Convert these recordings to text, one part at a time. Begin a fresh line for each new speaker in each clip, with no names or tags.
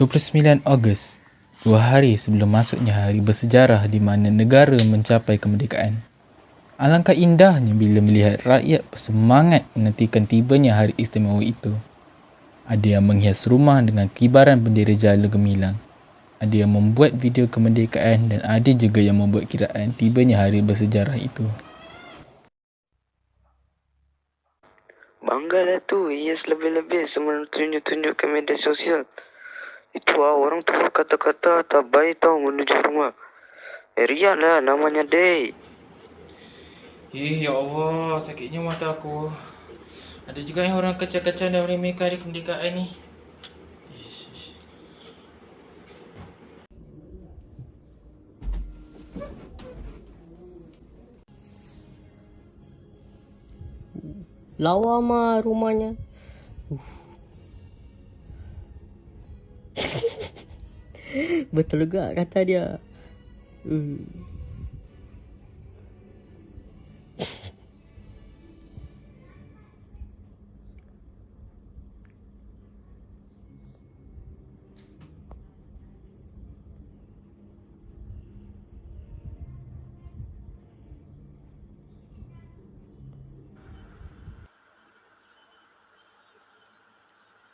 29 Ogos, dua hari sebelum masuknya hari bersejarah di mana negara mencapai kemerdekaan. Alangkah indahnya bila melihat rakyat bersemangat menantikan tibanya hari istimewa itu. Ada yang menghias rumah dengan kibaran bendera jala gemilang. Ada yang membuat video kemerdekaan dan ada juga yang membuat kiraan tibanya hari bersejarah itu.
Banggalah tu hias lebih-lebih sebelum tunjuk-tunjuk ke media sosial. Itu ah, orang tua kata-kata tak baik tau menuju rumah. Eh, Rian lah namanya Day.
Eh, ya Allah, sakitnya mata aku. Ada juga yang orang kacau-kacau dan meremehkan hari kemerdekaan ni.
Lawa mah rumahnya. Uh. Betul juga kata dia. Uh.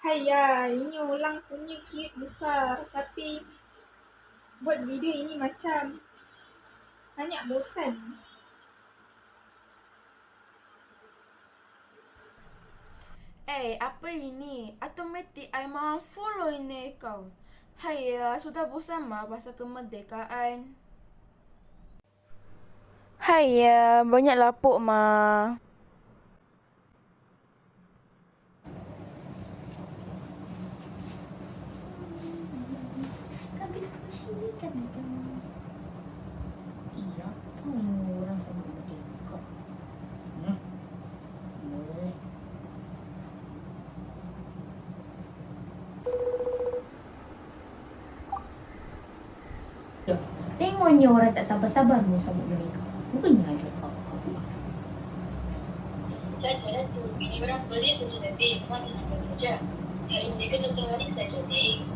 Haiya, ini orang punya cute muka tapi buat video ini macam banyak bosan.
Eh, apa ini? Automatik I mahu follow ini kau. Hai ya, sudah bosan mah pasal kemerdekaan. Hai ya, banyak lapuk mah.
Iya, apa yang orang sama merdeka? Hmm? Boleh. Tengoknya orang tak sabar-sabar mau sambut mereka. Bukannya ada apa-apa.
Saja Ratu, ini orang boleh saja lebih, memang tenang saja. Hari mereka satu hari saja, dek.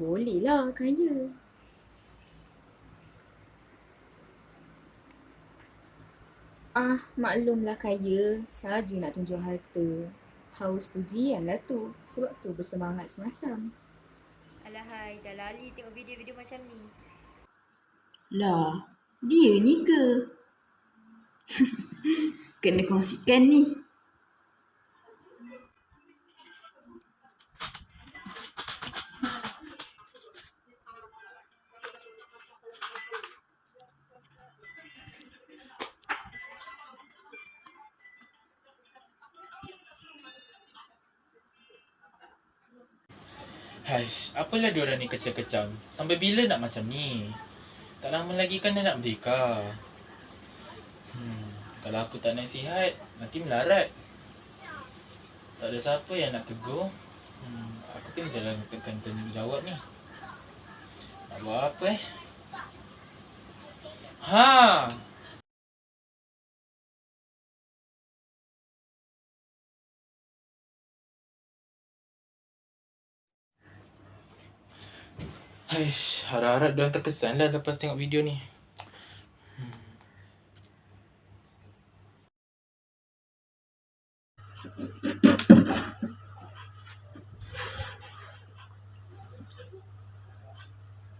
Boleh lah, kaya. Ah, maklumlah kaya. Saja nak tunjuk harta. Haus pujian lah tu. Sebab tu bersemangat semacam.
Alahai, dah lali tengok video-video macam ni.
Lah, dia ni ke? Kena kongsikan ni.
Haish, apalah diorang ni kecam-kecam. Sampai bila nak macam ni? Tak lama lagi kan dah nak merdeka. Hmm, kalau aku tak nasihat, nanti melarat. Tak ada siapa yang nak tegur. Hmm, aku kena jalan tekan tanggungjawab ni. Nak buat apa eh? Ha! Haish, harap-harap diorang terkesan lah lepas tengok video ni.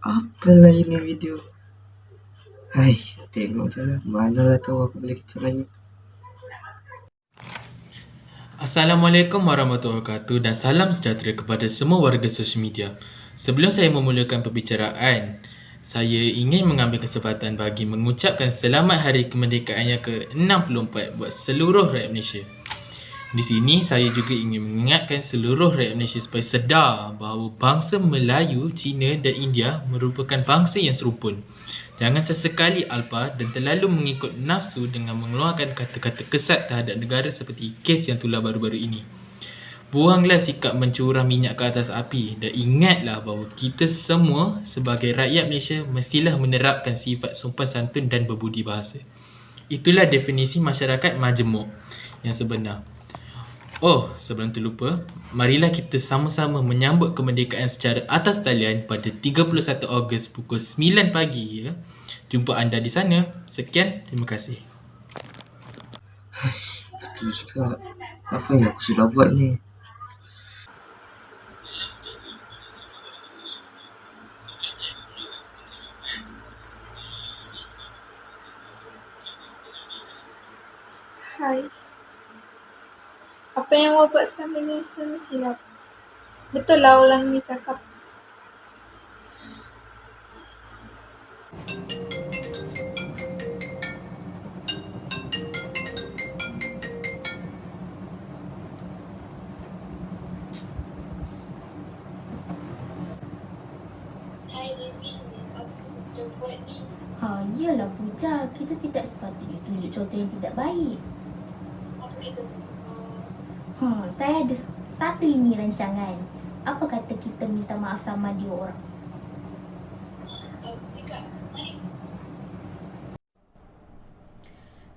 Apalah ini video? Hai, tengok je lah. Manalah tahu aku boleh kecil lagi.
Assalamualaikum warahmatullahi wabarakatuh dan salam sejahtera kepada semua warga sosial media. Sebelum saya memulakan perbicaraan, saya ingin mengambil kesempatan bagi mengucapkan selamat hari kemerdekaan yang ke-64 buat seluruh rakyat Malaysia. Di sini saya juga ingin mengingatkan seluruh rakyat Malaysia supaya sedar bahawa bangsa Melayu, Cina dan India merupakan bangsa yang serupun. Jangan sesekali alpa dan terlalu mengikut nafsu dengan mengeluarkan kata-kata kesat terhadap negara seperti kes yang tular baru-baru ini. Buanglah sikap mencurah minyak ke atas api dan ingatlah bahawa kita semua sebagai rakyat Malaysia mestilah menerapkan sifat sopan santun dan berbudi bahasa. Itulah definisi masyarakat majmuk yang sebenar. Oh, sebelum terlupa, marilah kita sama-sama menyambut kemerdekaan secara atas talian pada 31 Ogos pukul 9 pagi ya. Jumpa anda di sana. Sekian, terima kasih.
Betul juga. Apa yang aku sudah buat ni?
Hai. Apa yang awak buat selama ni semua silap. Betul lah orang ni cakap.
Hai Remy, apa kita sudah buat ni?
Ha, iyalah Puja. Kita tidak sepatutnya tunjuk contoh yang tidak baik.
Apa kita?
Ha, saya ada satu ini rancangan. Apa kata kita minta maaf sama dia orang?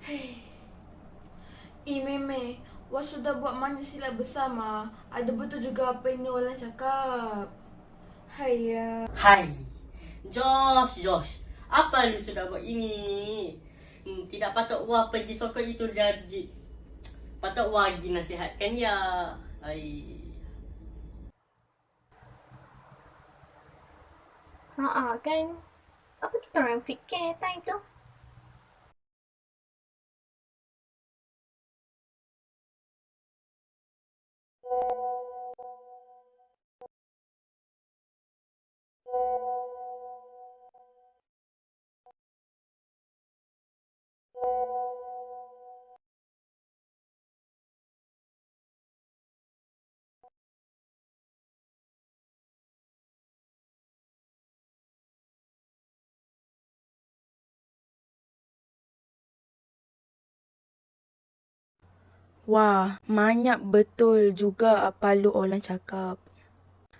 Mari.
Eh Meme, Wak sudah buat mana silap bersama. Ada betul juga apa ini orang cakap. Hai
Hai. Josh, Josh. Apa lu sudah buat ini? Hmm, tidak patut Wah pergi sokong itu janji. Patut Wah pergi nasihatkan dia. Hai.
Haa kan. Apa kita orang fikir time tu?
Wah, banyak betul juga apa lu orang cakap.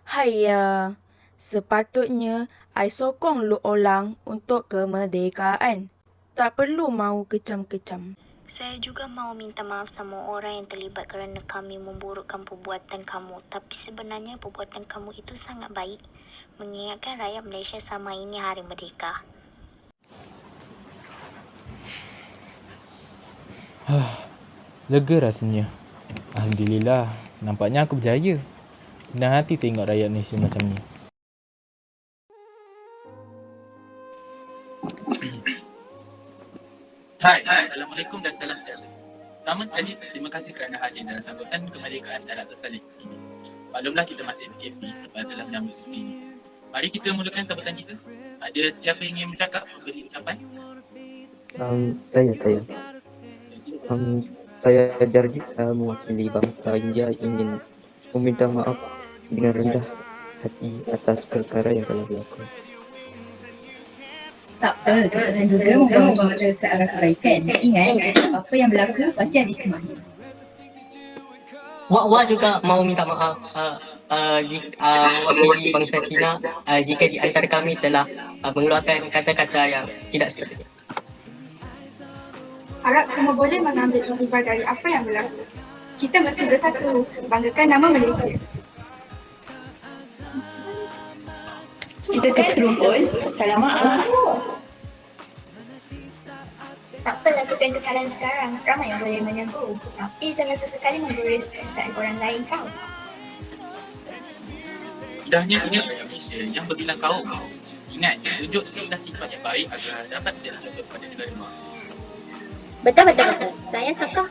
Hai ya, sepatutnya I sokong lu orang untuk kemerdekaan. Tak perlu mau kecam-kecam.
Saya juga mau minta maaf sama orang yang terlibat kerana kami memburukkan perbuatan kamu. Tapi sebenarnya perbuatan kamu itu sangat baik. Mengingatkan rakyat Malaysia sama ini Hari Merdeka.
Lega rasanya. Alhamdulillah, nampaknya aku berjaya. Senang hati tengok rakyat Malaysia macam ni.
Hai, Assalamualaikum dan salam sejahtera. Pertama sekali, terima kasih kerana hadir dalam sambutan kemerdekaan secara atas tali ini. Maklumlah kita masih PKP, terpaksa dalam menyambut seperti ini. Mari kita mulakan sambutan kita. Ada siapa yang ingin bercakap, memberi ucapan?
Um, saya, saya. Um, saya Darji uh, mewakili bangsa India ingin meminta maaf dengan rendah hati atas perkara yang telah berlaku.
Tak apa, kesalahan juga membawa kita ke arah kebaikan. Ingat, setiap apa yang berlaku pasti ada hikmahnya.
Wak Wak juga mau minta maaf uh, uh, jika, uh, mewakili bangsa Cina uh, jika di antara kami telah uh, mengeluarkan kata-kata yang tidak sepatutnya.
Harap semua boleh mengambil iktibar dari apa yang berlaku. Kita mesti bersatu, banggakan nama Malaysia.
Kita kan serumpun. Salam maaf.
Tak apa lakukan kesalahan sekarang. Ramai yang boleh menegur. Tapi jangan sesekali menggurus perasaan orang lain kau.
Indahnya ingat rakyat Malaysia yang berbilang kaum. Ingat, tunjukkanlah sifat yang baik agar dapat menjadi contoh kepada negara mak.
Betul, betul, betul. Saya suka.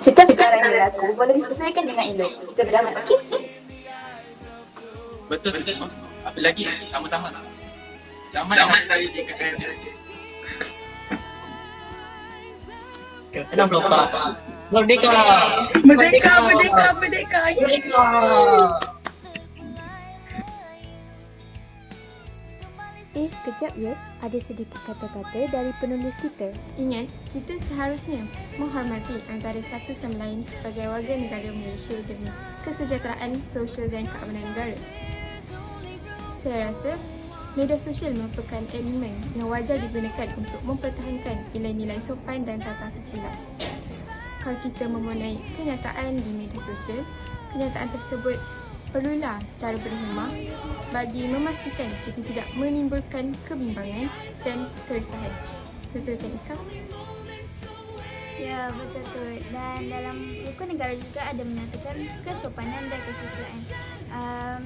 Setiap perkara yang berlaku boleh diselesaikan dengan elok. Kita berdamai, okey?
Betul, betul. Apa lagi? Sama-sama. Selamat, Selamat hari kemerdekaan.
64. Merdeka!
Merdeka, merdeka, merdeka.
Merdeka!
Eh, kejap ya. Ada sedikit kata-kata dari penulis kita.
Ingat, kita seharusnya menghormati antara satu sama lain sebagai warga negara Malaysia demi kesejahteraan sosial dan keamanan negara. Saya rasa media sosial merupakan elemen yang wajar digunakan untuk mempertahankan nilai-nilai sopan dan tata susila. Kalau kita mempunyai kenyataan di media sosial, kenyataan tersebut perlulah secara berhemah bagi memastikan kita tidak menimbulkan kebimbangan dan keresahan. Betul kan Ika?
Ya, betul tu. Dan dalam buku negara juga ada menyatakan kesopanan dan kesusilaan. Um,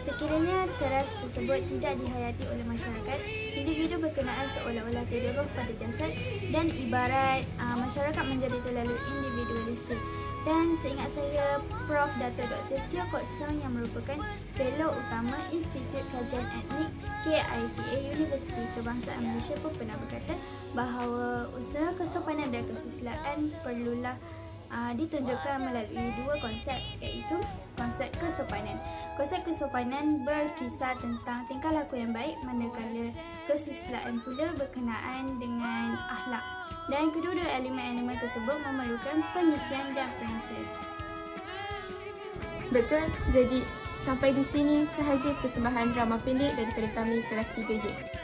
sekiranya teras tersebut tidak dihayati oleh masyarakat, individu berkenaan seolah-olah terdedah pada jasad dan ibarat uh, masyarakat menjadi terlalu individualistik. Dan seingat saya, Prof. Dr. Tio Kok Siong yang merupakan Fellow Utama Institut Kajian Etnik KITA Universiti Kebangsaan Malaysia pun pernah berkata bahawa usaha kesopanan dan kesusilaan perlulah uh, ditunjukkan melalui dua konsep iaitu konsep kesopanan. Konsep kesopanan berkisar tentang tingkah laku yang baik manakala kesusilaan pula berkenaan dengan akhlak dan kedua-dua elemen-elemen tersebut memerlukan penyesian dan perancang.
Betul. Jadi, sampai di sini sahaja persembahan drama pendek daripada kami kelas 3 je.